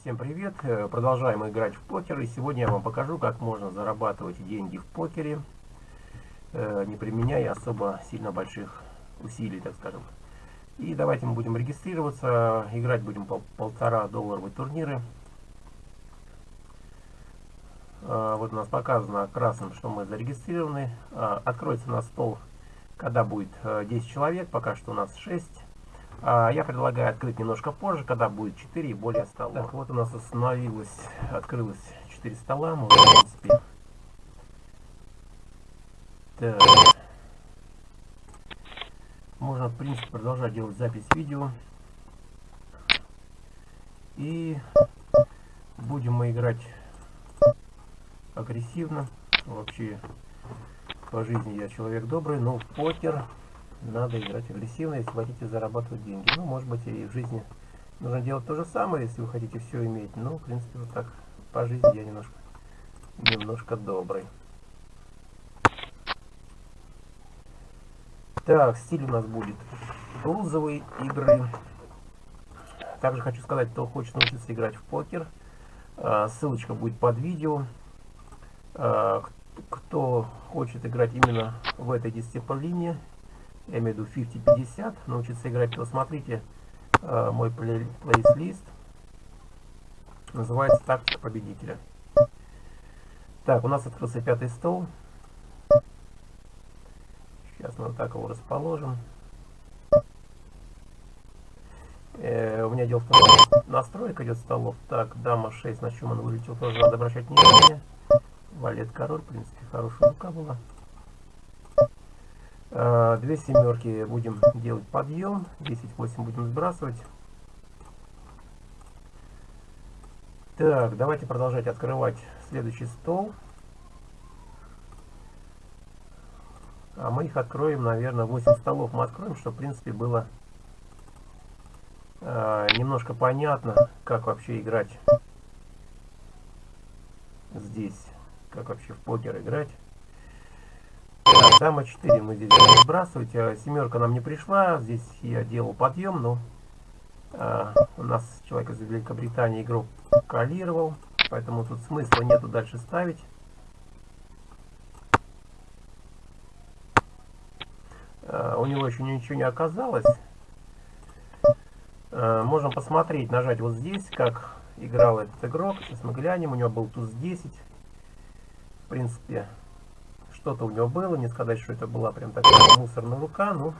Всем привет! Э, продолжаем играть в покер, и сегодня я вам покажу, как можно зарабатывать деньги в покере, э, не применяя особо сильно больших усилий, так скажем. И давайте мы будем регистрироваться, играть будем по полтора долларовые турниры. Э, вот у нас показано красным, что мы зарегистрированы. Откроется у нас стол, когда будет 10 человек, пока что у нас 6. А, я предлагаю открыть немножко позже, когда будет 4 и более столов. Так, вот у нас остановилось, открылось 4 стола. Мы, в принципе... Так. Можно, в принципе, продолжать делать запись видео. И будем мы играть агрессивно. Вообще, по жизни я человек добрый, но в покер надо играть агрессивно, если хотите зарабатывать деньги. Ну, может быть, и в жизни нужно делать то же самое, если вы хотите все иметь. Ну, в принципе, вот так по жизни я немножко, немножко добрый. Так, стиль у нас будет лузовые игры. Также хочу сказать, кто хочет научиться играть в покер, а, ссылочка будет под видео. А, кто хочет играть именно в этой дисциплине, я имею в виду 50-50, научиться играть, то смотрите э, мой плей плейлист. Называется «Тактика победителя». Так, у нас открылся пятый стол. Сейчас мы вот так его расположим. Э, у меня дело в том, настройка идет столов. Так, дама 6, на чем он вылетел, тоже надо обращать внимание. Валет король, в принципе, хорошая рука была. Э, две семерки будем делать подъем. 10-8 будем сбрасывать. Так, давайте продолжать открывать следующий стол. А мы их откроем, наверное, 8 столов мы откроем, чтобы, в принципе, было э, немножко понятно, как вообще играть здесь. Как вообще в покер играть. Дама 4 мы здесь будем сбрасывать. Семерка нам не пришла. Здесь я делал подъем, но а, у нас человек из Великобритании игрок калировал. Поэтому тут смысла нету дальше ставить. А, у него еще ничего не оказалось. А, можем посмотреть, нажать вот здесь, как играл этот игрок. Сейчас мы глянем. У него был туз 10. В принципе, что-то у него было, не сказать, что это была прям такая мусорная рука, но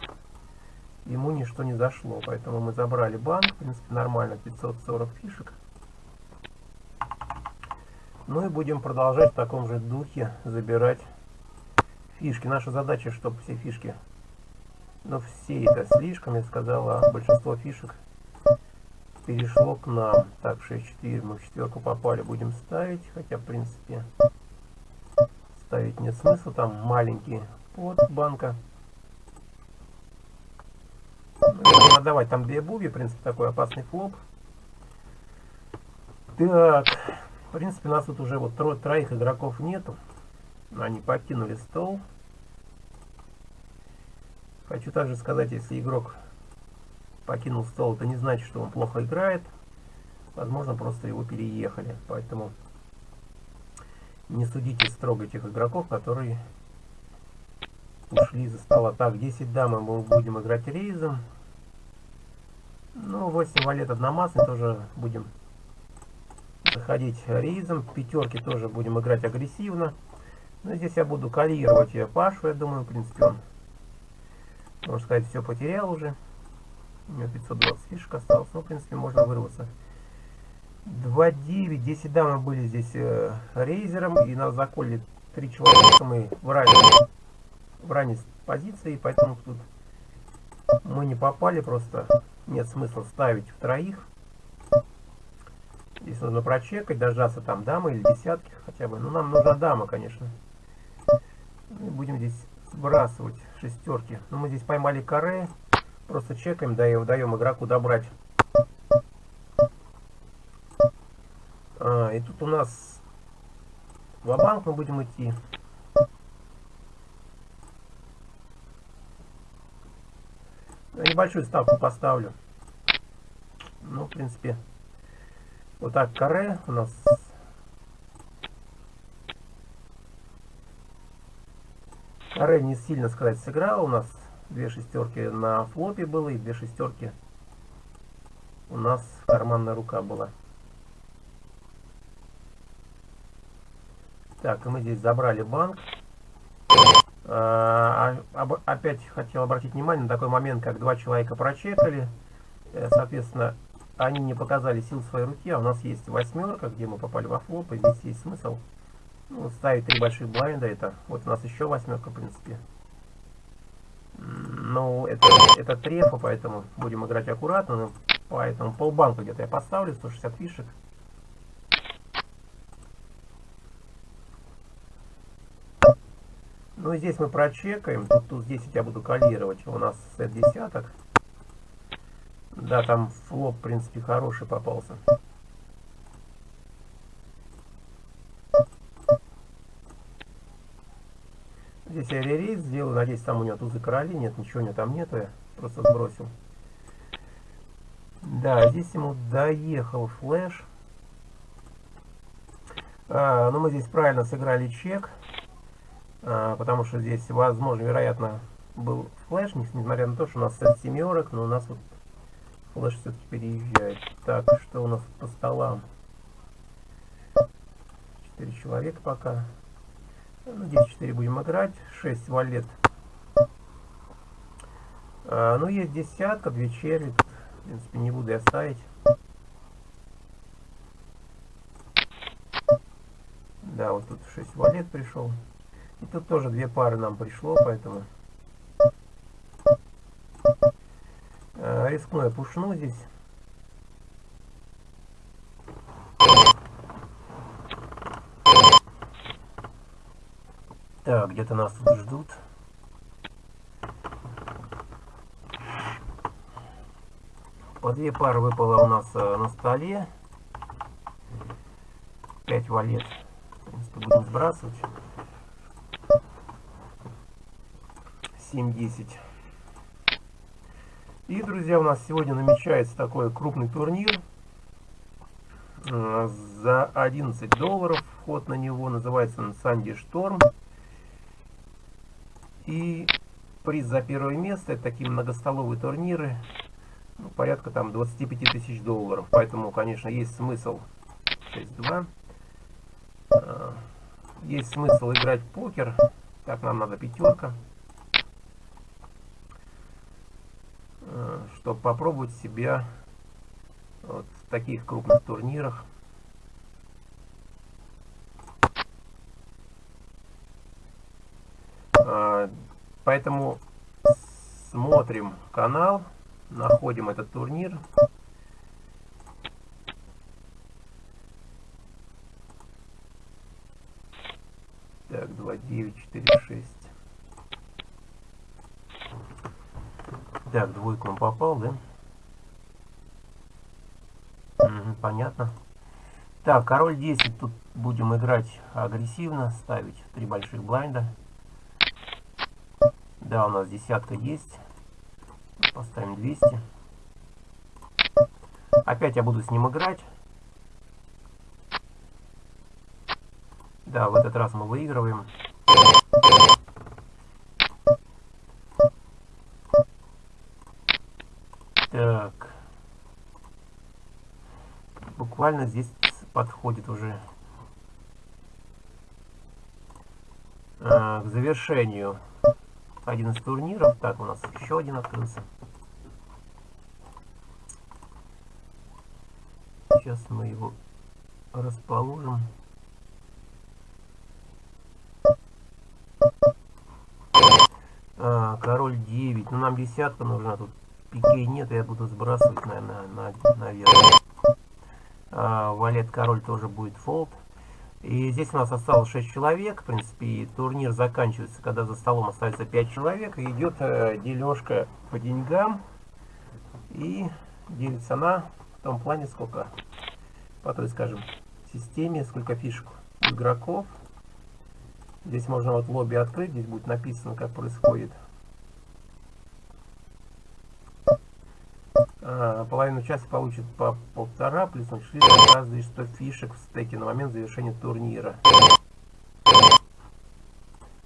ему ничто не зашло. Поэтому мы забрали банк, в принципе, нормально, 540 фишек. Ну и будем продолжать в таком же духе забирать фишки. Наша задача, чтобы все фишки, ну все это слишком, я сказала, большинство фишек перешло к нам. Так, 6-4, мы в четверку попали, будем ставить, хотя, в принципе, ставить нет смысла, там маленький под банка. Давать там две буги, в принципе, такой опасный флоп. Так, в принципе, нас тут уже вот тро троих игроков нету. Они покинули стол. Хочу также сказать, если игрок покинул стол, это не значит, что он плохо играет. Возможно, просто его переехали. Поэтому не судите строго тех игроков, которые ушли за стола. Так, 10 дам мы будем играть рейзом. Ну, 8 валет одномастный тоже будем заходить рейзом. Пятерки тоже будем играть агрессивно. Но здесь я буду калировать Пашу, я думаю, в принципе, он, можно сказать, все потерял уже. У него 520 фишек осталось, но, в принципе, можно вырваться. 2.9. 10 да, мы были здесь э, рейзером, и нас заколли три человека. Мы в ранней, в ранней позиции, поэтому тут мы не попали, просто нет смысла ставить в троих. Здесь нужно прочекать, дождаться там дамы или десятки хотя бы. Ну, нам нужна дама, конечно. И будем здесь сбрасывать шестерки. Но ну, мы здесь поймали каре. Просто чекаем, даем, даем игроку добрать А, и тут у нас в банк мы будем идти. Я небольшую ставку поставлю. Ну, в принципе, Вот так каре у нас каре не сильно сказать сыграл. У нас две шестерки на флопе было и две шестерки у нас карманная рука была. Так, мы здесь забрали банк. А, а, опять хотел обратить внимание на такой момент, как два человека прочекали. Э, соответственно, они не показали сил своей руки, а у нас есть восьмерка, где мы попали во флоп, и здесь есть смысл ну, ставить три больших блайнда. Это вот у нас еще восьмерка, в принципе. Ну, это, это трефа, поэтому будем играть аккуратно. Но поэтому полбанка где-то я поставлю, 160 фишек. Ну здесь мы прочекаем. Тут, тут здесь я буду калировать. У нас сет десяток. Да, там флоп, в принципе, хороший попался. Здесь я ререйс сделаю. Надеюсь, там у него тузы короли. Нет, ничего у него там нету. Я просто сбросил. Да, здесь ему доехал флеш. А, ну, мы здесь правильно сыграли чек. А, потому что здесь, возможно, вероятно, был флеш, несмотря на то, что у нас сет семерок, но у нас вот флеш все-таки переезжает. Так, что у нас по столам? Четыре человека пока. Ну, здесь 4 будем играть. 6 валет. А, ну, есть десятка, две черви. В принципе, не буду я ставить. Да, вот тут 6 валет пришел. И тут тоже две пары нам пришло, поэтому... А, рискну я пушну здесь. Так, где-то нас тут ждут. По две пары выпало у нас э, на столе. 5 валет. В принципе, будем сбрасывать. 7-10. И, друзья, у нас сегодня намечается такой крупный турнир. Э, за 11 долларов вход на него называется он Санди Шторм. И приз за первое место, это такие многостоловые турниры, ну, порядка там 25 тысяч долларов. Поэтому, конечно, есть смысл 6-2. А, есть смысл играть в покер. Так, нам надо пятерка. А, Чтобы попробовать себя вот в таких крупных турнирах. Поэтому смотрим канал, находим этот турнир. Так, 2, 9, 4, 6. Он попал, да? Угу, понятно. Так, король 10. Тут будем играть агрессивно, ставить три больших блайнда. Да, у нас десятка есть. Поставим 200. Опять я буду с ним играть. Да, в этот раз мы выигрываем. Так. Буквально здесь подходит уже а, к завершению один из турниров. Так, у нас еще один открылся. Сейчас мы его расположим. А, король 9. Ну, нам десятка нужна. Тут пикей нет, я буду сбрасывать, наверное, на, наверх. А, валет король тоже будет фолд. И здесь у нас осталось 6 человек. В принципе, и турнир заканчивается, когда за столом остается 5 человек. Идет э, дележка по деньгам. И делится она в том плане, сколько по той, скажем, системе, сколько фишек игроков. Здесь можно вот лобби открыть, здесь будет написано, как происходит половину часа получит по полтора, плюс он шли каждый 100 фишек в стеке на момент завершения турнира.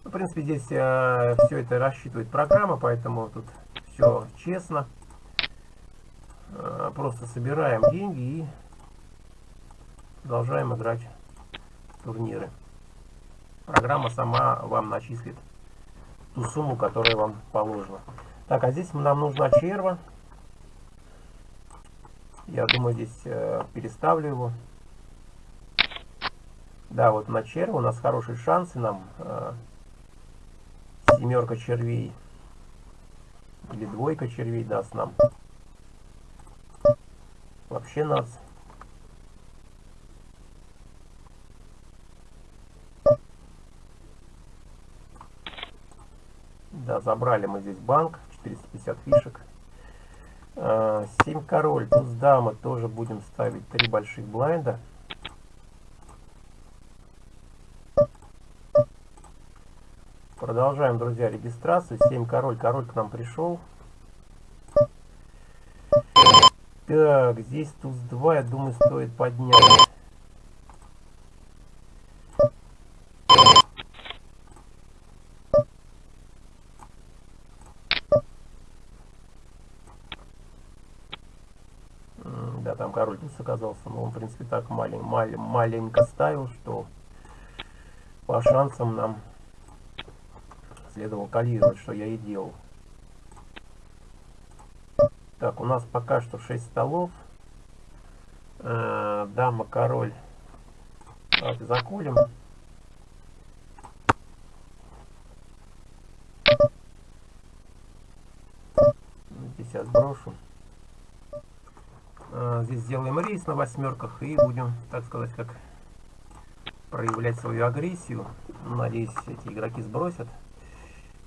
Ну, в принципе, здесь э, все это рассчитывает программа, поэтому тут все честно. Э, просто собираем деньги и продолжаем играть турниры. Программа сама вам начислит ту сумму, которая вам положена. Так, а здесь нам нужна черва. Я думаю, здесь э, переставлю его. Да, вот на черву у нас хорошие шансы нам. Э, семерка червей. Или двойка червей даст нам. Вообще нас. Да, забрали мы здесь банк. 450 фишек. 7 а, король, туз дама тоже будем ставить 3 больших блайнда. Продолжаем, друзья, регистрацию. 7 король, король к нам пришел. Так, здесь туз 2, я думаю, стоит поднять. Оказался, но он, в принципе, так малень, малень, маленько ставил, что по шансам нам следовало калировать, что я и делал. Так, у нас пока что 6 столов. Э, дама, король. Давайте закулим. Здесь я сброшу. Здесь сделаем рейс на восьмерках и будем, так сказать, как проявлять свою агрессию. Надеюсь, эти игроки сбросят.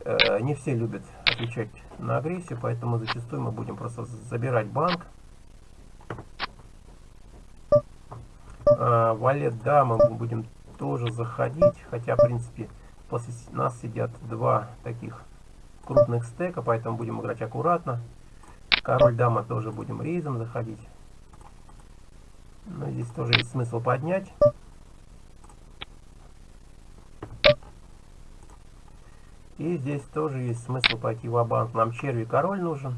Э, не все любят отвечать на агрессию, поэтому зачастую мы будем просто забирать банк. А, валет, да, мы будем тоже заходить, хотя, в принципе, после нас сидят два таких крупных стека, поэтому будем играть аккуратно. Король, дама тоже будем рейзом заходить. Но здесь тоже есть смысл поднять. И здесь тоже есть смысл пойти в банк Нам черви король нужен.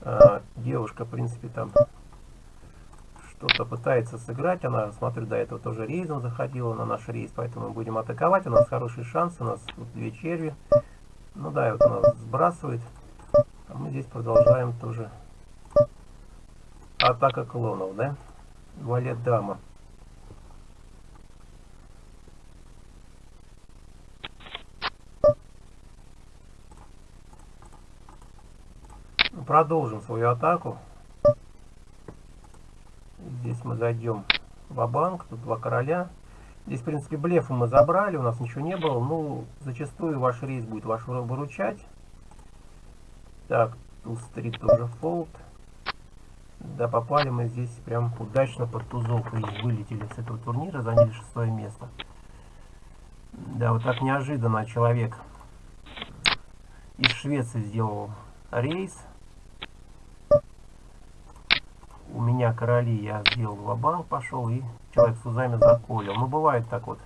А, девушка, в принципе, там что-то пытается сыграть. Она, смотрю, до этого тоже рейзом заходила на наш рейс, поэтому мы будем атаковать. У нас хороший шанс, у нас тут две черви. Ну да, вот она сбрасывает. Здесь продолжаем тоже. Атака клонов, да? Валет дама. Продолжим свою атаку. Здесь мы зайдем в банк тут два короля. Здесь, в принципе, блефы мы забрали, у нас ничего не было. Ну, зачастую ваш рейс будет ваш выручать. Так, туз-3 тоже фолд. Да, попали мы здесь прям удачно под тузов и вылетели с этого турнира, заняли шестое место. Да, вот так неожиданно человек из Швеции сделал рейс. У меня короли я сделал в пошел и человек с узами заколил. Ну, бывает так вот.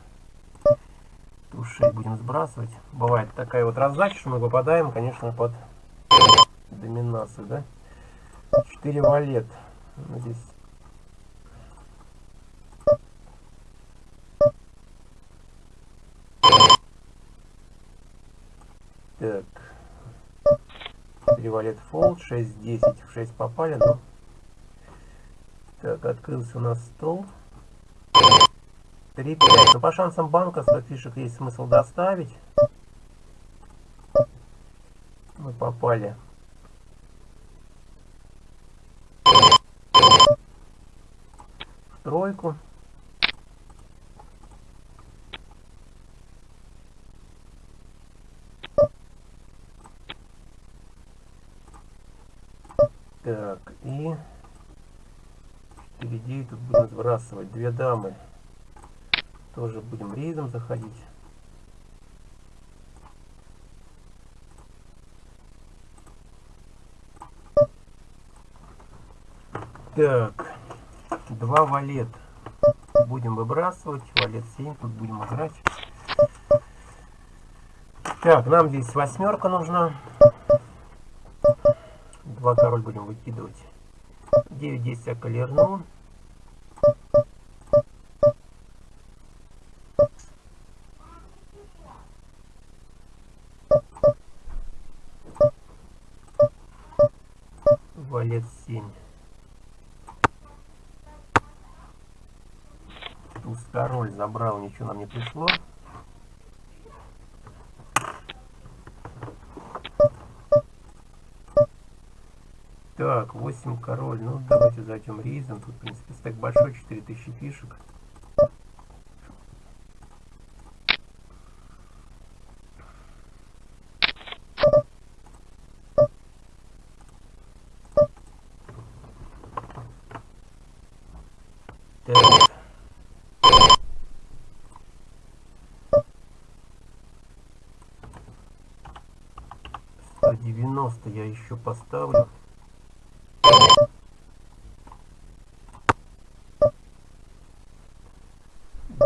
Туз будем сбрасывать. Бывает такая вот раздача, что мы попадаем, конечно, под доминацию, да? 4 валет. Ну, здесь Так. 4 валет фолд, 6, 10, в 6 попали, но... Так, открылся у нас стол. 3, 5. Но по шансам банка 100 фишек есть смысл доставить. Мы попали тройку. Так, и впереди тут будем сбрасывать две дамы. Тоже будем рейдом заходить. Так два валет будем выбрасывать. Валет 7, тут будем играть. Так, нам здесь восьмерка нужна. Два король будем выкидывать. 9, 10 я колерну. Ничего нам не пришло. Так, 8 король. Ну, давайте зайдем рейзом. Тут, в принципе, стек большой, 4000 фишек. Так. 190 я еще поставлю.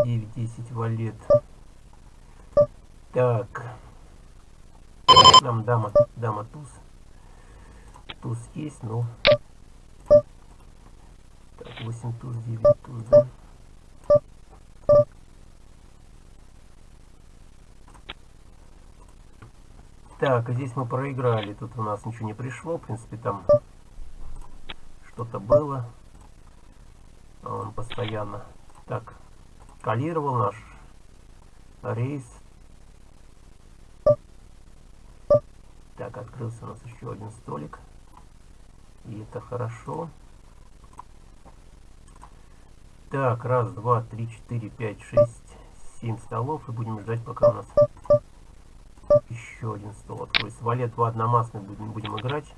Девять, десять валет. Так. Нам дама, дама туз. Туз есть, но... Так, 8 туз, 9 туз, да? Так, здесь мы проиграли. Тут у нас ничего не пришло. В принципе, там что-то было. Он постоянно так калировал наш рейс. Так, открылся у нас еще один столик. И это хорошо. Так, раз, два, три, четыре, пять, шесть, семь столов. И будем ждать, пока у нас еще один стол откроется. Валет в одномастный будем, будем играть.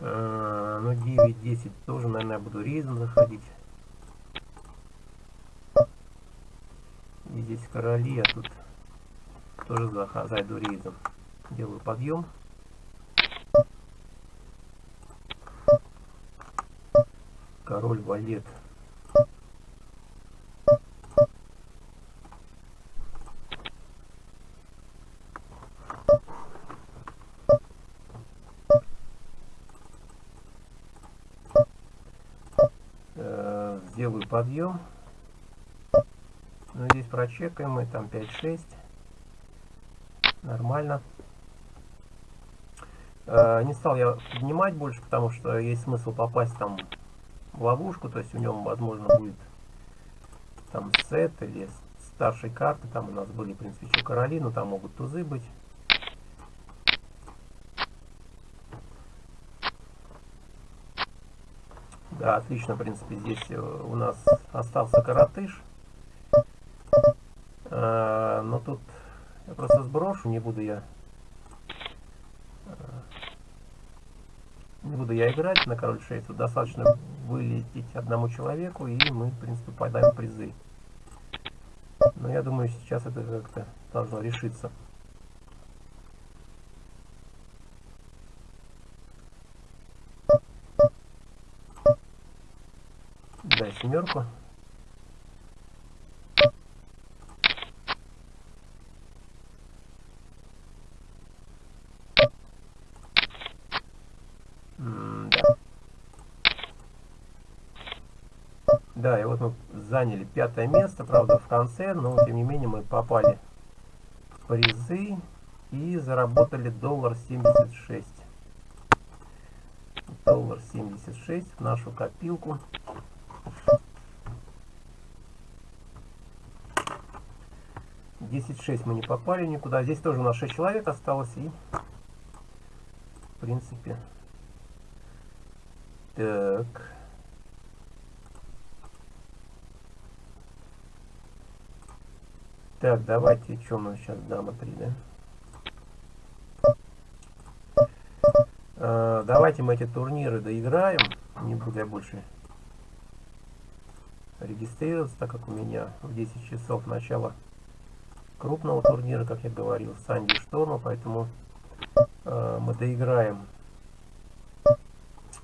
А, ну 9-10 тоже, наверное, я буду рейзом заходить. И здесь короли, а тут тоже зайду рейзом. Делаю подъем. король валет. Подъем. Ну, здесь прочекаем мы, там 5-6. Нормально. Э, не стал я поднимать больше, потому что есть смысл попасть там ловушку, то есть в нем, возможно, будет там сет или старшей карты, там у нас были, в принципе, еще короли, но там могут тузы быть. Да, отлично, в принципе, здесь э, у нас остался коротыш. А, но тут я просто сброшу, не буду я не буду я играть на король 6. Тут достаточно вылететь одному человеку, и мы, в принципе, попадаем призы. Но я думаю, сейчас это как-то должно решиться. Дай семерку. Да, и вот мы заняли пятое место, правда, в конце, но тем не менее мы попали в призы и заработали доллар 76. Доллар 76 в нашу копилку. Десять шесть мы не попали никуда. Здесь тоже у нас 6 человек осталось. И, в принципе, так... Так, давайте, что нас сейчас дама 3, да? А, давайте мы эти турниры доиграем. Не буду я больше регистрироваться, так как у меня в 10 часов начало крупного турнира, как я говорил, Санди Шторма, поэтому э, мы доиграем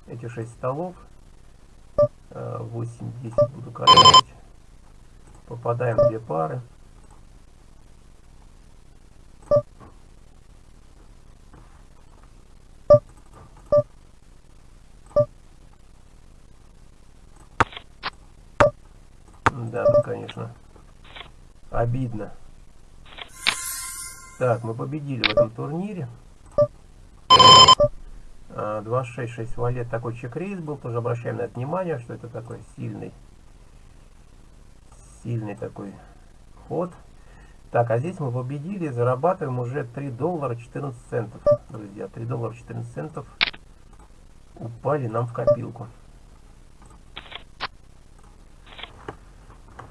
эти 6 столов. Э, 8-10 буду корректировать. Попадаем в две пары. Да, конечно, обидно. Так, мы победили в этом турнире. 266 а, валет такой чек-рейс был, тоже обращаем на это внимание, что это такой сильный, сильный такой ход. Так, а здесь мы победили, зарабатываем уже 3 доллара 14 центов, друзья, 3 доллара 14 центов упали нам в копилку.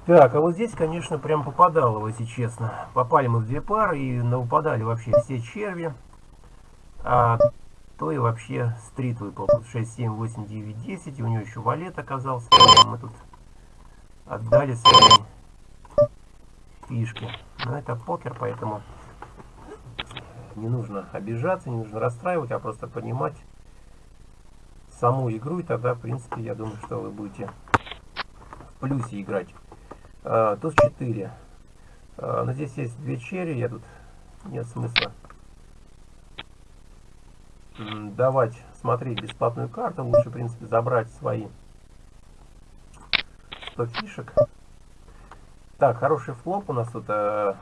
Так, а вот здесь, конечно, прям попадало, если честно. Попали мы в две пары и выпадали вообще все черви. А то и вообще стрит выпал. Тут 6, 7, 8, 9, 10. И у него еще валет оказался. Мы тут отдали свои фишки. Но это покер, поэтому не нужно обижаться, не нужно расстраивать, а просто понимать саму игру. И тогда, в принципе, я думаю, что вы будете в плюсе играть. А, туз 4. А, но здесь есть две черри, я тут нет смысла давать смотреть бесплатную карту. Лучше, в принципе, забрать свои 100 фишек. Так, хороший флоп у нас тут. Э,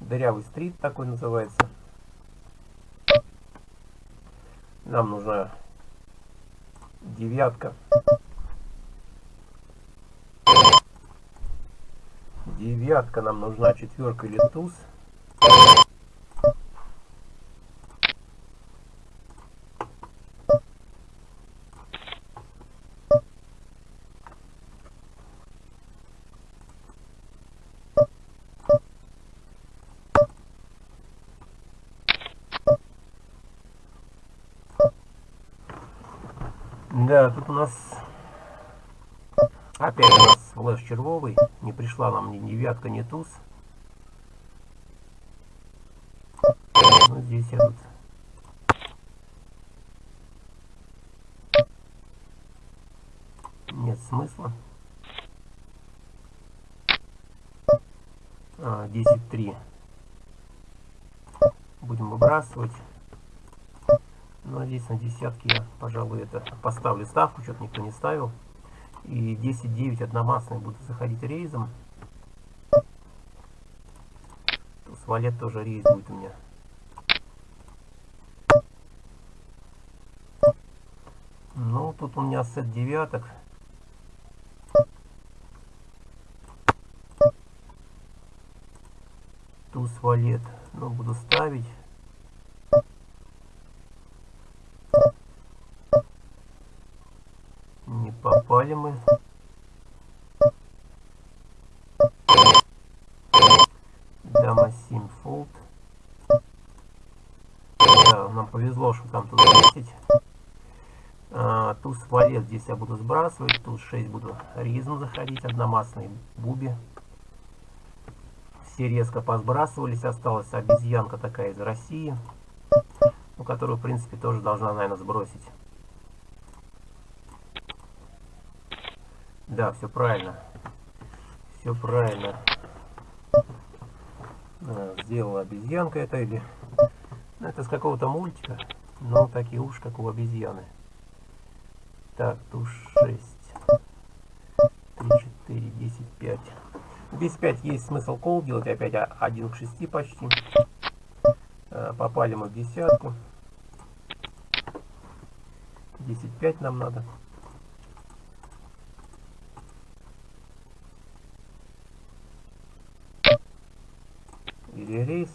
дырявый стрит такой называется. Нам нужна девятка. Девятка нам нужна, четверка или туз. Да, тут у нас опять у нас флеш червовый. Не пришла нам ни девятка, ни туз. Ну, здесь я тут нет смысла. А, 10-3. Будем выбрасывать. Ну, а здесь на десятки я, пожалуй, это поставлю ставку, что-то никто не ставил. И 10-9 одномастные будут заходить рейзом. С валет тоже рейз будет у меня. Ну, тут у меня сет девяток. Туз валет. Ну, буду ставить. Попали мы. Дама 7 фолд. Да, нам повезло, что там тут 10. А, туз валет здесь я буду сбрасывать. Туз 6 буду ризм заходить. Одномастный буби. Все резко посбрасывались. Осталась обезьянка такая из России. Ну, которую, в принципе, тоже должна, наверное, сбросить. Да, все правильно. Все правильно. А, сделала обезьянка это или... Ну, это с какого-то мультика. Но такие уж, как у обезьяны. Так, туш 6. 3, 4, 10, 5. Здесь 5 есть смысл кол делать. Опять 1 к 6 почти. А, попали мы в десятку. 10-5 нам надо.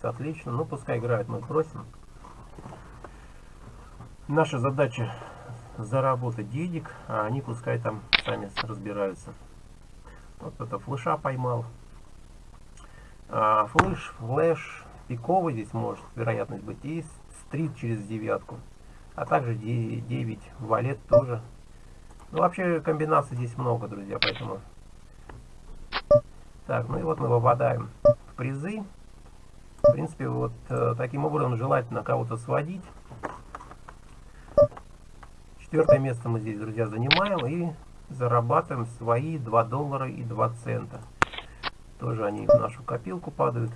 Рейс, отлично. Ну, пускай играют, мы просим. Наша задача заработать денег, а они пускай там сами разбираются. Вот это флеша поймал. А, флеш, флеш, пиковый здесь может вероятность быть. И стрит через девятку. А также 9, валет тоже. Ну, вообще комбинаций здесь много, друзья, поэтому... Так, ну и вот мы попадаем в призы. В принципе, вот э, таким образом желательно кого-то сводить. Четвертое место мы здесь, друзья, занимаем и зарабатываем свои 2 доллара и 2 цента. Тоже они в нашу копилку падают.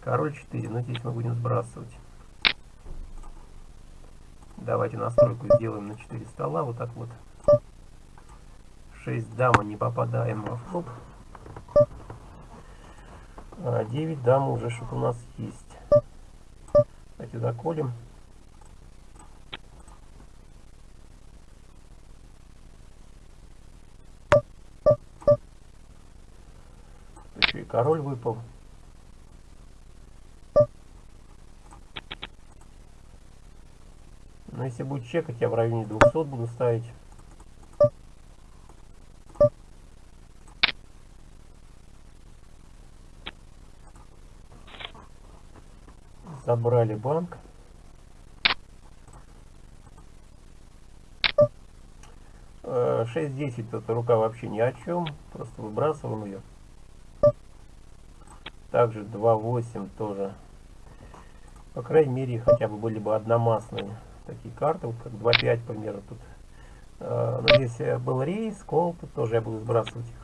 Король 4, но здесь мы будем сбрасывать. Давайте настройку сделаем на 4 стола, вот так вот. 6 дама не попадаем во флоп. А 9 дам уже что-то у нас есть. Давайте заколем. Еще и король выпал. Но если будет чекать, я в районе 200 буду ставить. Забрали банк. Э, 6-10 тут рука вообще ни о чем. Просто выбрасываем ее. Также 2-8 тоже. По крайней мере, хотя бы были бы одномастные такие карты, вот как 2-5, к примеру, тут. Э, но здесь был рейс, кол, тут тоже я буду сбрасывать их.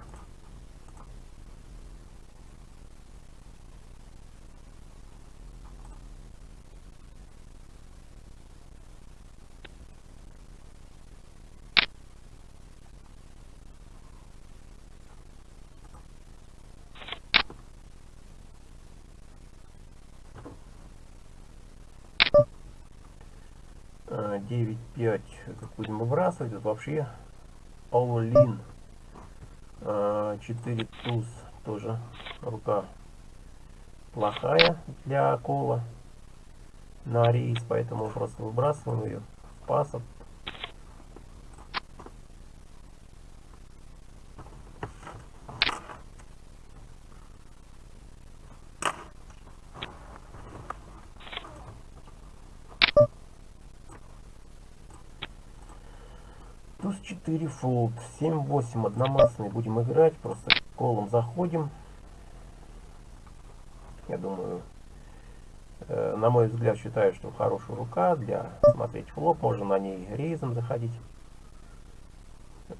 А, 9-5 как выбрасывать. Это вообще all-in. 4 туз тоже рука плохая для кола на рейс, поэтому просто выбрасываем ее в пасов. Туз 4 фолд, 7-8 одномастный будем играть, просто колом заходим. Я думаю, э, на мой взгляд, считаю, что хорошая рука для смотреть флоп, можно на ней рейзом заходить.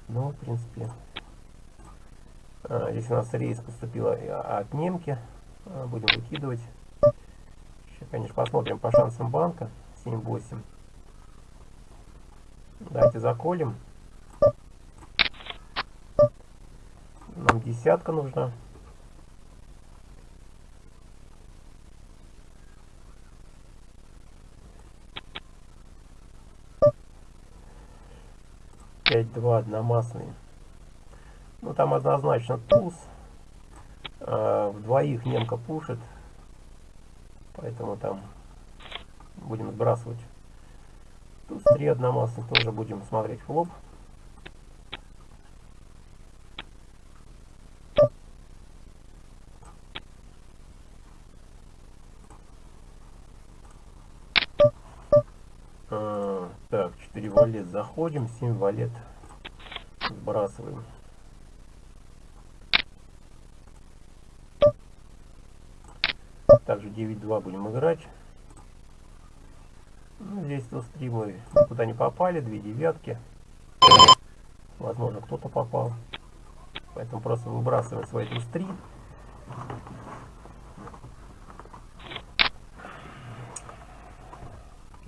Ну, в принципе, э, здесь у нас рейс поступила от немки, э, будем выкидывать. Сейчас, конечно, посмотрим по шансам банка, 7-8. Давайте заколем. Нам десятка нужна. Пять два одномастные. Ну там однозначно туз. А, в двоих немка пушит. Поэтому там будем сбрасывать. Туз три одномастных тоже будем смотреть флоп. Так, 4 валет заходим, 7 валет сбрасываем. Также 9-2 будем играть. Ну, здесь то стримы никуда не попали, две девятки. Возможно, кто-то попал. Поэтому просто выбрасываем свои туз 3.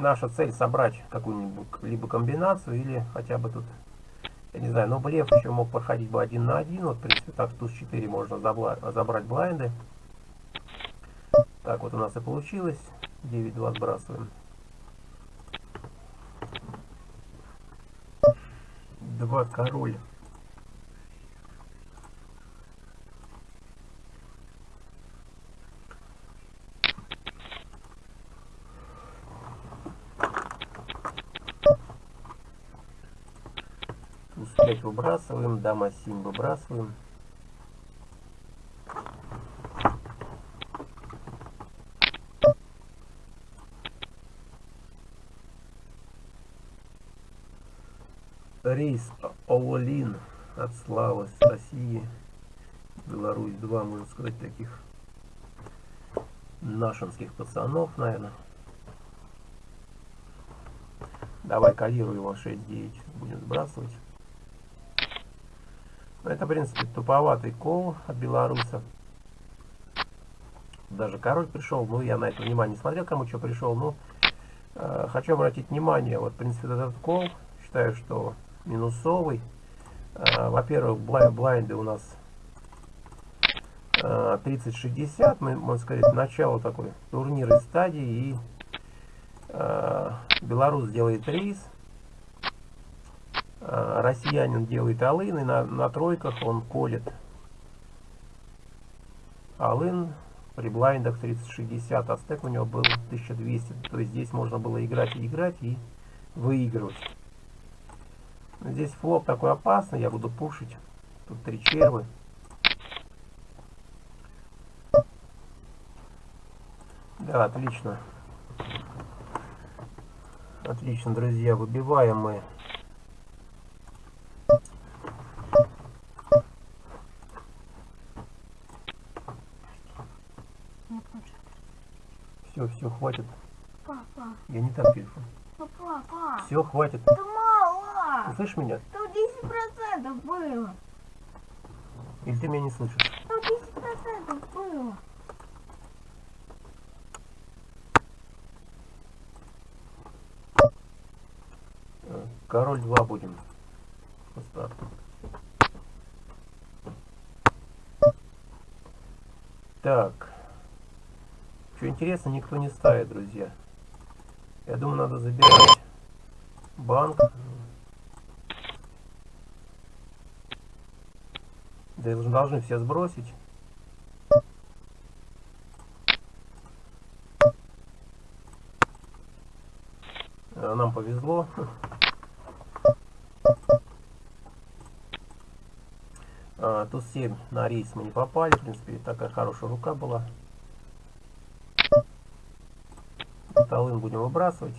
Наша цель собрать какую-нибудь либо комбинацию или хотя бы тут я не знаю, но блеф еще мог проходить бы один на один. Вот, в принципе, так, туз 4 можно забрать блайнды. Так, вот у нас и получилось. 9-2 сбрасываем. Два король. Туз 5 выбрасываем, дама 7 выбрасываем. Рейс Олин от Славы с России. Беларусь 2, можно сказать, таких нашинских пацанов, наверное. Давай калируй его 6-9. Будем сбрасывать. Это, в принципе, туповатый кол от белоруса. Даже король пришел. Ну, я на это внимание смотрел, кому что пришел. Но э, хочу обратить внимание. Вот, в принципе, этот кол. Считаю, что минусовый. Э, Во-первых, блайнды у нас э, 30-60. Мы, можно сказать, начало такой турнирной стадии. И э, белорус делает рейс. Э, россиянин делает алын. И на, на тройках он колет алын при блайндах 3060, а у него был 1200. То есть здесь можно было играть и играть и выигрывать. Здесь флоп такой опасный, я буду пушить. Тут три червы. Да, отлично. Отлично, друзья, выбиваем мы Все, все, хватит. Папа, Я не так телефон. папа, папа. Все, хватит. Да мало. Ты слышишь меня? Тут 10% было. Или ты меня не слышишь? Тут 10% было. Король 2 будем. По старту. Так. Что интересно, никто не ставит, друзья. Я думаю, надо забирать банк. Да должны все сбросить. Э, Нам повезло. А, тут 7 на рейс мы не попали. В принципе, такая хорошая рука была. Талын будем выбрасывать.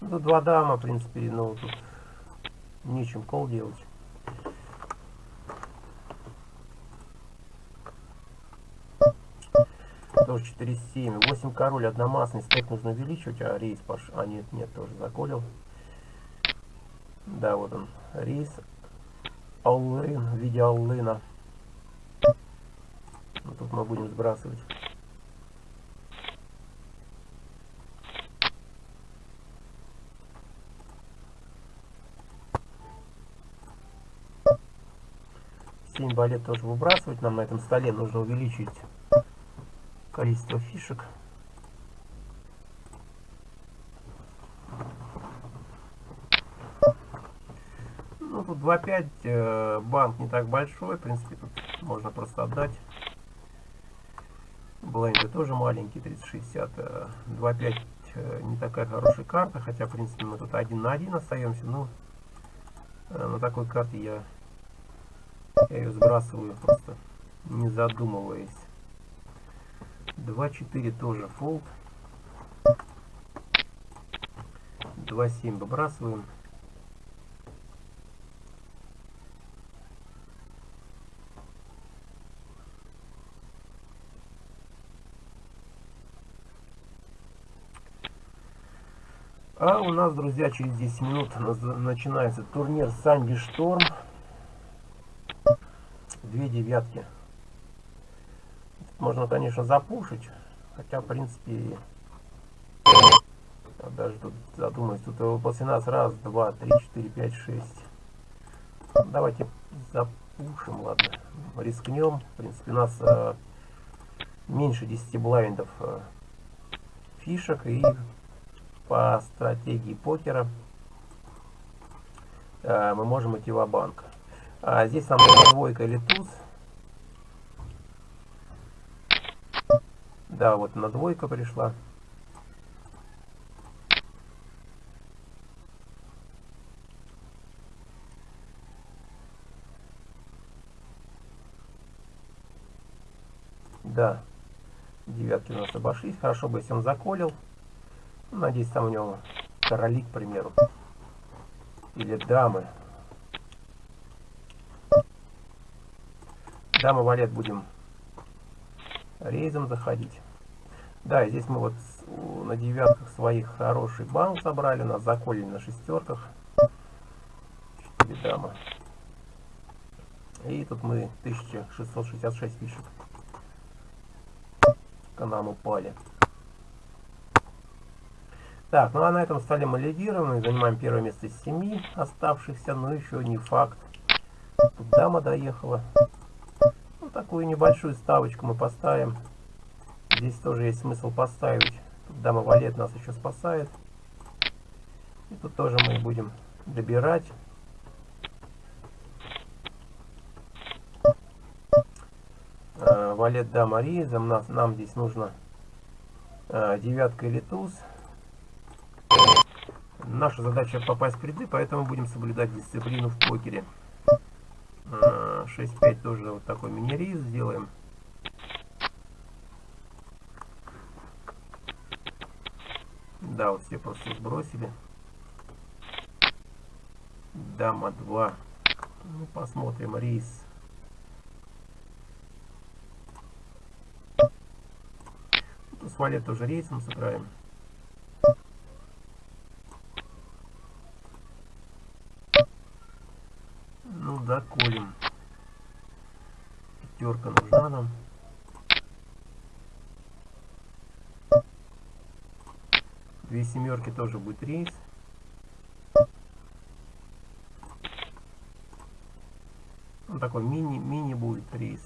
Ну, тут два дама, в принципе, ну, тут нечем кол делать. Тоже 4-7. 8 король, одномастный. Стек нужно увеличивать, а рейс пош... А, нет, нет, тоже заколил. Да, вот он, рейс. Аллын в виде аллына. Ну, тут мы будем сбрасывать. Семь балет тоже выбрасывать. Нам на этом столе нужно увеличить количество фишек. Ну, тут 2.5, э, банк не так большой, в принципе, тут можно просто отдать. Бленды тоже маленький, 3060. Э, 2.5 э, не такая хорошая карта, хотя, в принципе, мы тут один на один остаемся, но э, на такой карте я, я ее сбрасываю просто, не задумываясь. 2.4 тоже фолд. 2.7 выбрасываем. А у нас, друзья, через 10 минут начинается турнир Санди Шторм. Две девятки. Можно, конечно, запушить. Хотя, в принципе, я даже тут задумаюсь. Тут после нас раз, два, три, четыре, пять, шесть. Давайте запушим, ладно. Рискнем. В принципе, у нас э, меньше 10 блайндов э, фишек. И по стратегии покера э, мы можем идти в банк а здесь нам нужна двойка или туз да вот на двойка пришла. Да. Девятки у нас обошлись. Хорошо бы если он заколил. Надеюсь, там у него короли, к примеру. Или дамы. Дамы валет будем рейзом заходить. Да, здесь мы вот на девятках своих хороший банк собрали, нас заколили на шестерках. Четыре дамы. И тут мы 1666 фишек к нам упали. Так, ну а на этом столе мы лидируем занимаем первое место из семи оставшихся, но еще не факт. Тут дама доехала. Такую небольшую ставочку мы поставим. Здесь тоже есть смысл поставить. Тут дама валет нас еще спасает. И тут тоже мы будем добирать. Э, Валет дама рейзом. Нас, нам здесь нужно э, девятка или туз. Наша задача попасть в ряды, поэтому будем соблюдать дисциплину в покере. Э, 6-5 тоже вот такой мини-рейз сделаем. Да, вот все просто сбросили. Дама 2. Ну, посмотрим рейс. Тут с валет тоже рейсом сыграем. Ну, доколем. Пятерка нужна нам. Две семерки тоже будет рейс. Он такой мини, мини будет рейс.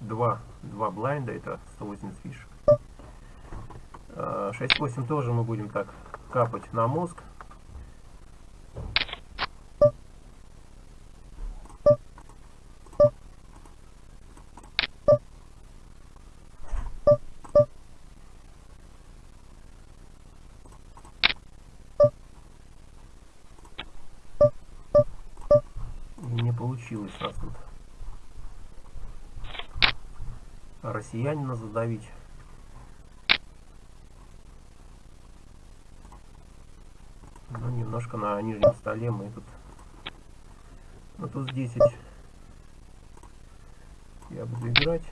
Два, два блайнда, это 180 фишек. 6-8 тоже мы будем так капать на мозг. И не получилось нас тут россиянина задавить. Ну, немножко на нижнем столе мы тут... Ну, тут 10 я буду играть.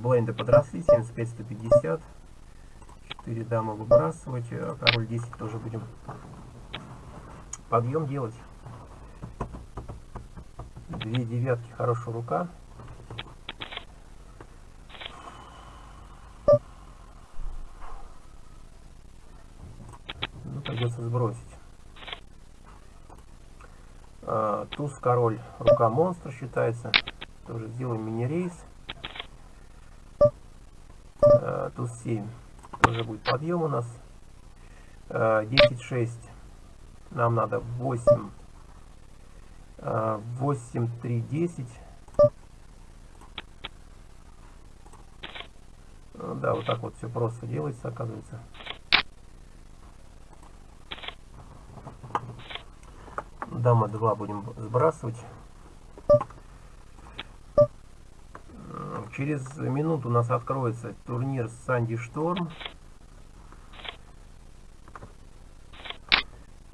Бленды подросли, 75-150. 4 дамы выбрасывать, э, король 10 тоже будем подъем делать. Две девятки, хорошая рука. Ну, придется сбросить. А, туз, король, рука монстра считается. Тоже сделаем мини-рейс. Туз 7. Тоже будет подъем у нас. А, 10-6. Нам надо 8. 8, 3, 10. Ну Да, вот так вот все просто делается, оказывается. Дама 2 будем сбрасывать. Через минуту у нас откроется турнир Санди Шторм.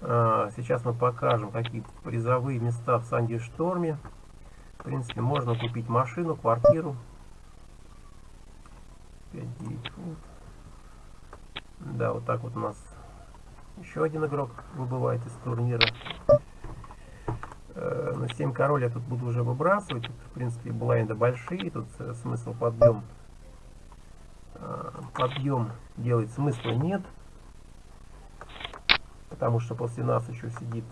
А, Сейчас мы покажем, какие призовые места в Санди Шторме. В принципе, можно купить машину, квартиру. 5-9 фунт. Да, вот так вот у нас еще один игрок выбывает из турнира. Э, На 7 король я тут буду уже выбрасывать. Тут, в принципе, блайнды большие. Тут э, смысл подъем. э, Подъем делать смысла нет. Потому что после нас еще сидит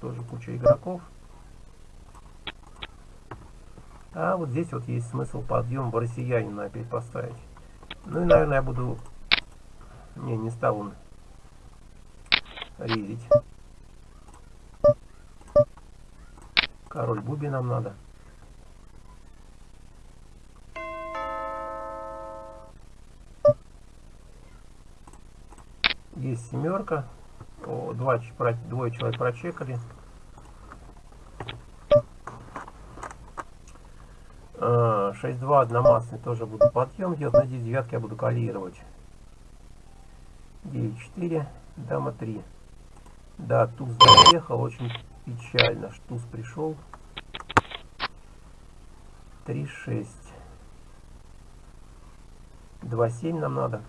тоже куча игроков. А вот здесь вот есть смысл подъем в россиянина опять поставить. Ну и, наверное, я буду... Не, не стал он резить. Король Буби нам надо. Есть семерка. О, два, двое человек прочекали. А, 6-2 одномастный тоже буду подъем делать. Надеюсь, девятки я буду калировать. 9-4, дама 3. Да, туз заехал, очень печально. Туз пришел. 3-6. 2-7 нам надо.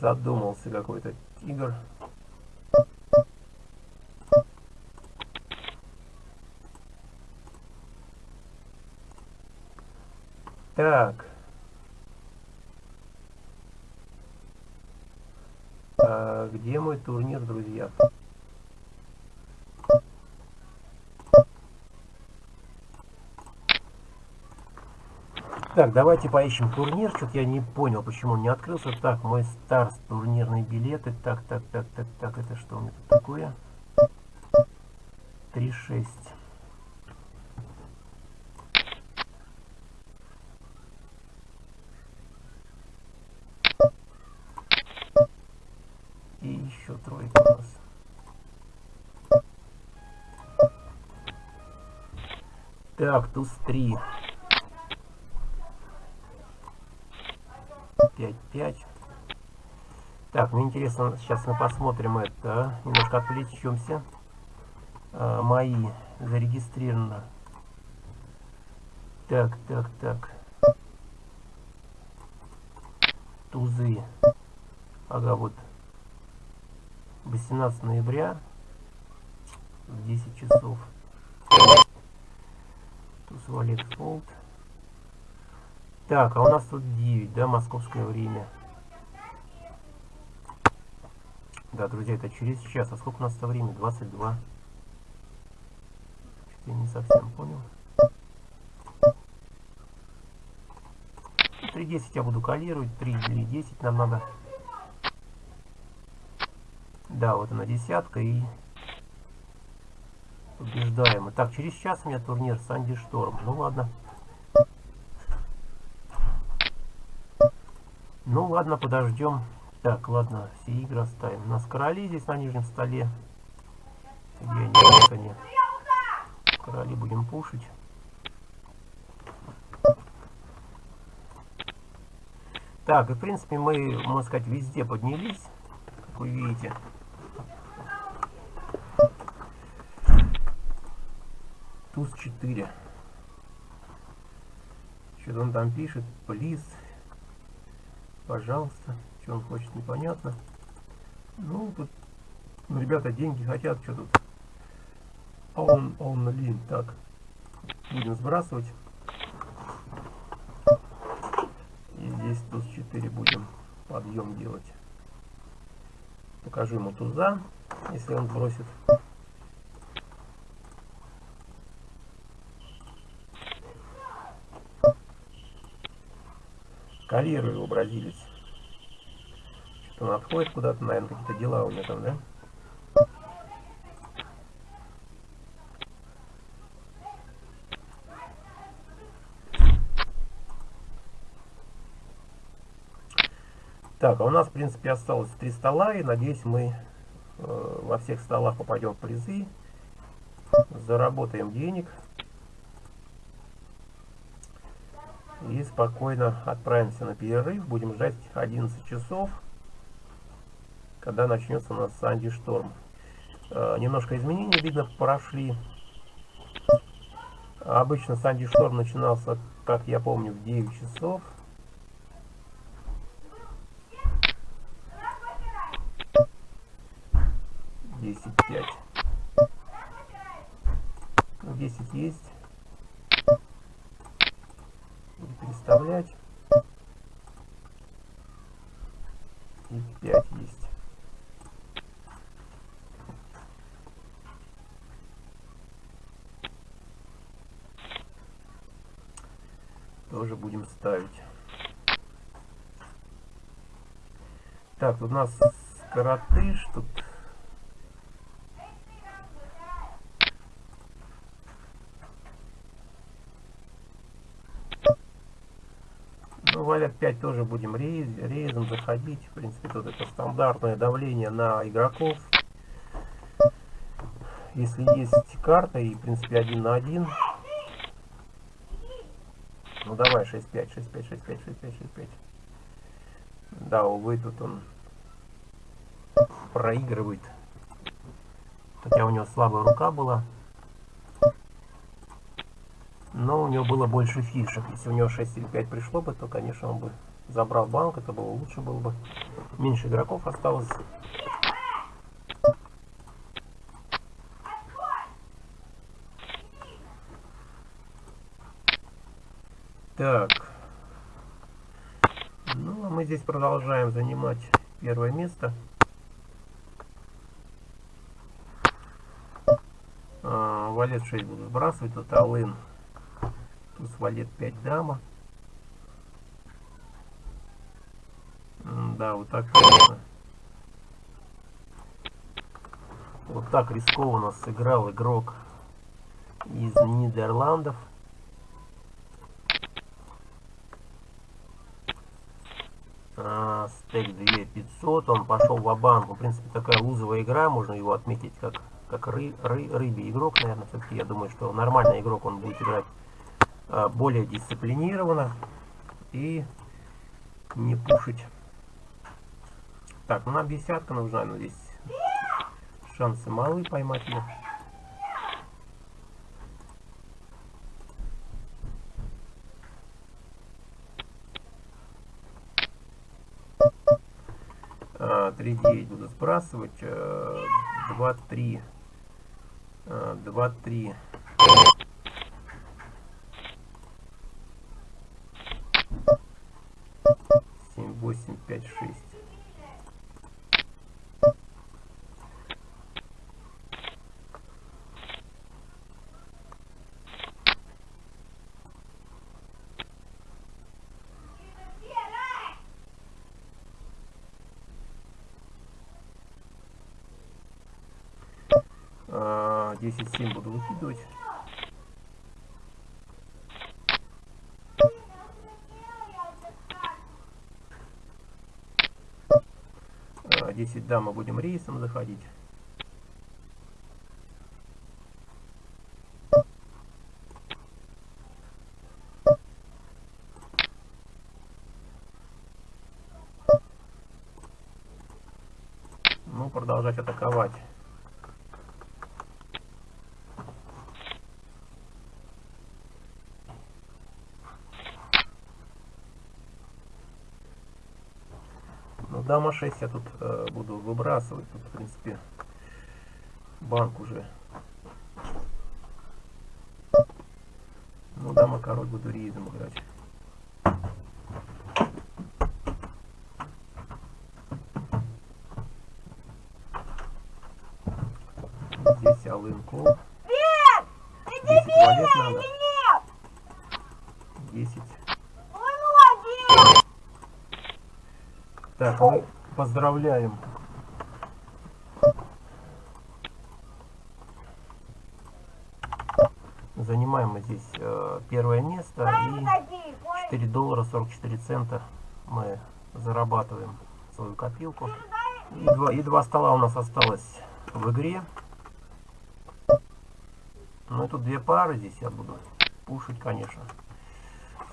Задумался какой-то тигр. Так. А, где мой турнир, друзья? Так, давайте поищем турнир. Что-то я не понял, почему он не открылся. Так, мой старс, турнирные билеты. Так, так, так, так, так, это что у меня тут такое? 3-6. Так, туз 3. 5-5. Так, мне интересно, сейчас мы посмотрим это. Немножко отвлечемся. А, мои зарегистрировано. Так, так, так. Тузы. Ага, вот. 18 ноября в 10 часов. Валет Фолд. Так, а у нас тут 9, да, московское время. Да, друзья, это через час. А сколько у нас-то время? 22. Что-то я не совсем понял. 3.10 я буду калировать, 3.10 нам надо. Да, вот она десятка и побеждаем. Так, через час у меня турнир Санди Шторм. Ну ладно. Ну ладно, подождем. Так, ладно, все игры оставим. У нас короли здесь на нижнем столе. Где они? Вот они. Короли будем пушить. Так, и в принципе мы, можно сказать, везде поднялись, как вы видите. Туз 4. Что он там пишет? Плиз. Пожалуйста. Что он хочет, непонятно. Ну, тут, ну, ребята, деньги хотят, что тут. Он, он лин. Так, будем сбрасывать. И здесь туз 4 будем подъем делать. Покажу ему туза, если он бросит. Калирую его, бразилец. Что он отходит куда-то, наверное, какие-то дела у него там, да? Так, а у нас, в принципе, осталось три стола, и надеюсь, мы э, во всех столах попадем в призы, заработаем денег и спокойно отправимся на перерыв. Будем ждать 11 часов, когда начнется у нас Санди Шторм. Э, немножко изменений, видно, прошли. Обычно Санди Шторм начинался, как я помню, в 9 часов. Десять пять. Ну, десять есть. Переставлять. И пять есть. Тоже будем ставить. Так, тут у нас коротыш, тут Валет 5 тоже будем рейз, рейзом заходить. В принципе, тут это стандартное давление на игроков. Если есть карта и, в принципе, один на один. Ну, давай, 6-5, 6-5, 6-5, 6-5, 6-5. Да, увы, тут он проигрывает. Хотя у него слабая рука была. Но у него было больше фишек. Если у него 6 или 5 пришло бы, то, конечно, он бы забрал банк. Это было лучше было бы. Меньше игроков осталось. Так. Ну, а мы здесь продолжаем занимать первое место. А, валет 6 буду сбрасывать. Тут Алын. Туз валет 5 дама. Да, вот так, конечно. Вот так рискованно сыграл игрок из Нидерландов. А, стейк 2500, он пошел в банку. В принципе, такая лузовая игра, можно его отметить как, как ры, ры, рыбий игрок, наверное, все-таки. Я думаю, что нормальный игрок, он будет играть более дисциплинированно и не пушить. Так, ну нам десятка нужна, но здесь шансы малы поймать ее. А, 3-9 буду сбрасывать. 2-3. 2-3. Семь, восемь, пять, шесть. А, 10-7 буду выкидывать. А, 10 дама будем рейсом заходить. Ну, продолжать атаковать. Ну, дама 6 я тут э, буду выбрасывать. Тут, в принципе, банк уже. Ну, дама король буду рейзом играть. Здесь алын кол. Нет! Ты 10 валет надо. нет! 10. Ой, молодец! Так, поздравляем. Занимаем мы здесь э, первое место и Такие, ой, 4 доллара 44 цента мы зарабатываем свою копилку. И два, и два стола у нас осталось в игре. Ну и тут две пары здесь я буду пушить, конечно.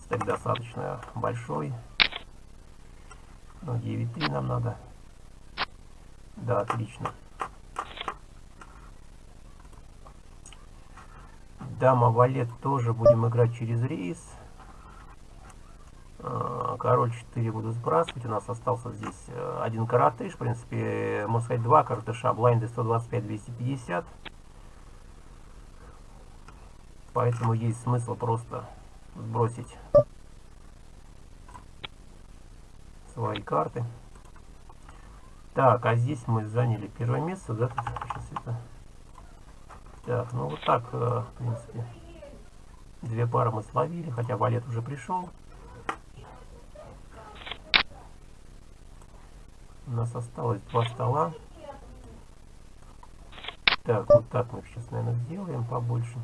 Стек достаточно большой. Ну, 9-3 нам надо. Да, отлично. Дама валет тоже будем играть через рейс. А, Король 4 буду сбрасывать. У нас остался здесь э, один каратыш. В принципе, можно сказать, два каратыша. Блайнды 125-250. Поэтому есть смысл просто сбросить свои карты. Так, а здесь мы заняли первое место, да? Так, ну вот так, э, в принципе. Две пары мы словили, хотя валет уже пришел. У нас осталось два стола. Так, вот так мы сейчас, наверное, сделаем побольше.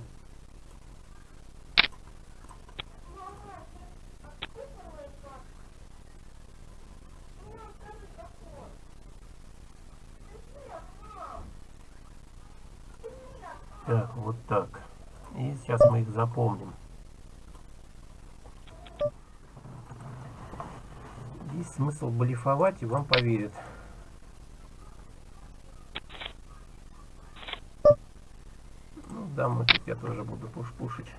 Вот так. И сейчас мы их запомним. Есть смысл блефовать, и вам поверят. Ну да, мы тут я тоже буду пуш-пушить.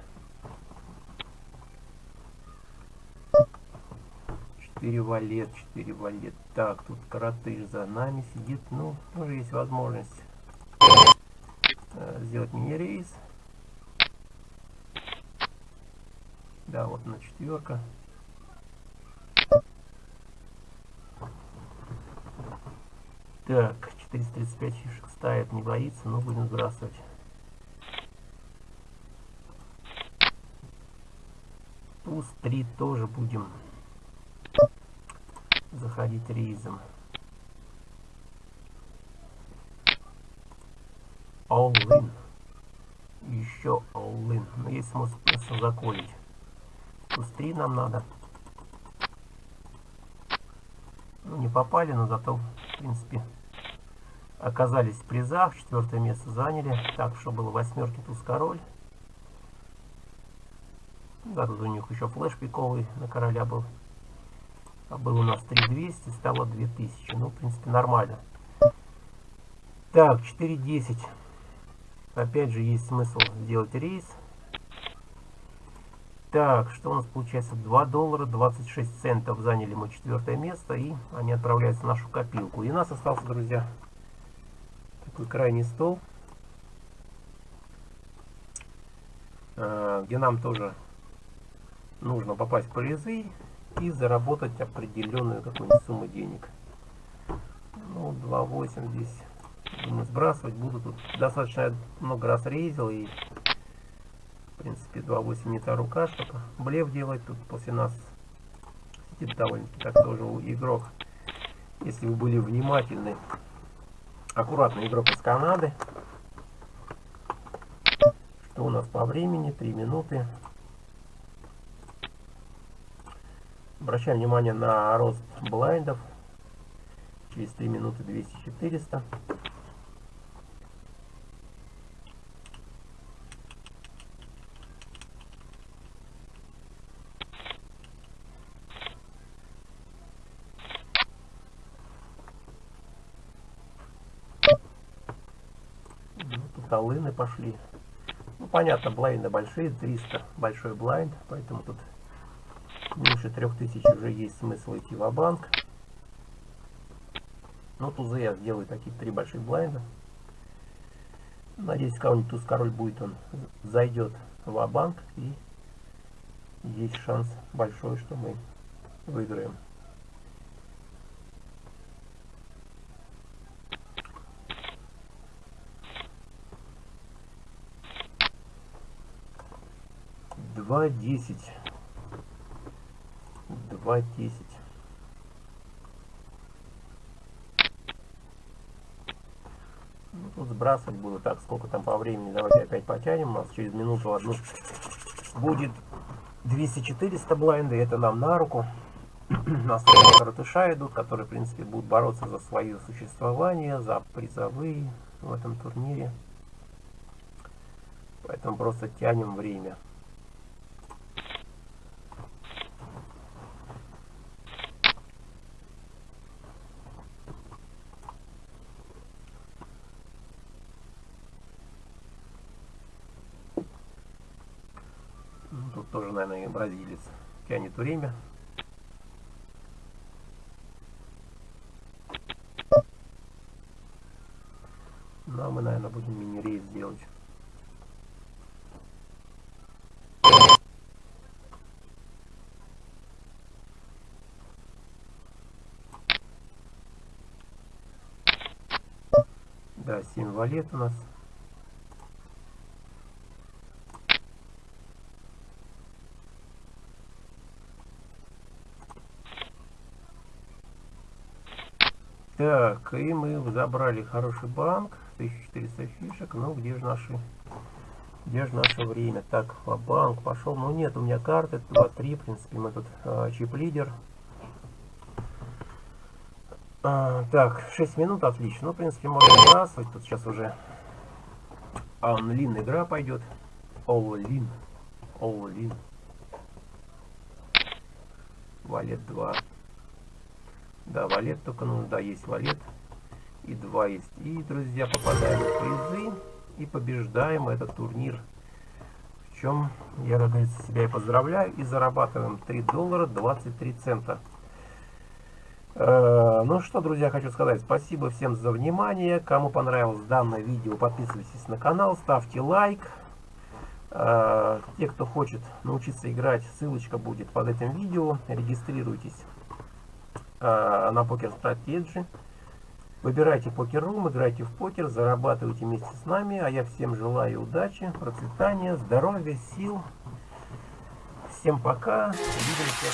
4 валет, 4 валет. Так, тут коротыш за нами сидит. Ну, тоже есть возможность э, сделать мини-рейс. Да, вот на четверка. Так, 435 фишек ставит, не боится, но будем сбрасывать. Туз 3 тоже будем заходить рейзом. All in. Еще all in. Но есть смысл просто заколить. Туз 3 нам надо. Ну, не попали, но зато, в принципе, оказались в призах. Четвертое место заняли. Так, что было восьмерки туз король. Да, тут у них еще флеш пиковый на короля был. А был у нас 3200, стало 2000. Ну, в принципе, нормально. Так, 4.10. Опять же, есть смысл сделать рейс. Так, что у нас получается? 2 доллара 26 центов заняли мы четвертое место. И они отправляются в нашу копилку. И нас остался, друзья, крайний стол. Где нам тоже нужно попасть в призы и заработать определенную какую-нибудь сумму денег. Ну, 2.8 здесь думаю, сбрасывать буду. Тут достаточно много раз рейзил и в принципе 2.8 не та рука, чтобы блеф делать. Тут после нас сидит довольно-таки так тоже игрок. Если вы были внимательны, аккуратный игрок из Канады. Что у нас по времени? 3 минуты. Обращаем внимание на рост блайндов. Через 3 минуты 200-400. Ну, тут алыны пошли. Ну, понятно, блайнды большие, 300 большой блайнд, поэтому тут меньше 3000 уже есть смысл идти в банк Ну, тузы я сделаю такие три больших блайнда. Надеюсь, кого-нибудь туз король будет, он зайдет в банк и есть шанс большой, что мы выиграем. Два десять. 2.10. Ну, тут сбрасывать буду так, сколько там по времени. Давайте опять потянем. У нас через минуту одну будет 200-400 блайнды. Это нам на руку. У нас коротыша идут, которые, в принципе, будут бороться за свое существование, за призовые в этом турнире. Поэтому просто тянем время. тоже, бразилец. Тянет время. Ну, а мы, наверное, будем мини-рейс делать. Да, 7 валет у нас. Так, и мы забрали хороший банк, 1400 фишек, ну где же наши, где же наше время? Так, банк пошел, ну нет, у меня карты, 2-3, в принципе, мы тут а, чип-лидер. А, так, 6 минут, отлично, ну, в принципе, можно сбрасывать, тут сейчас уже Анлин игра пойдет. All-in. All-in. Валет 2. Да, валет только, ну да, есть валет. И два есть. И, друзья, попадаем в призы и побеждаем этот турнир. В чем я, как говорится, себя и поздравляю. И зарабатываем 3 доллара 23 цента. Э, Ну что, друзья, хочу сказать спасибо всем за внимание. Кому понравилось данное видео, подписывайтесь на канал, ставьте лайк. Э, Те, кто хочет научиться играть, ссылочка будет под этим видео. Регистрируйтесь э, на Покер Strategy. Выбирайте покер-рум, играйте в покер, зарабатывайте вместе с нами. А я всем желаю удачи, процветания, здоровья, сил. Всем пока. Увидимся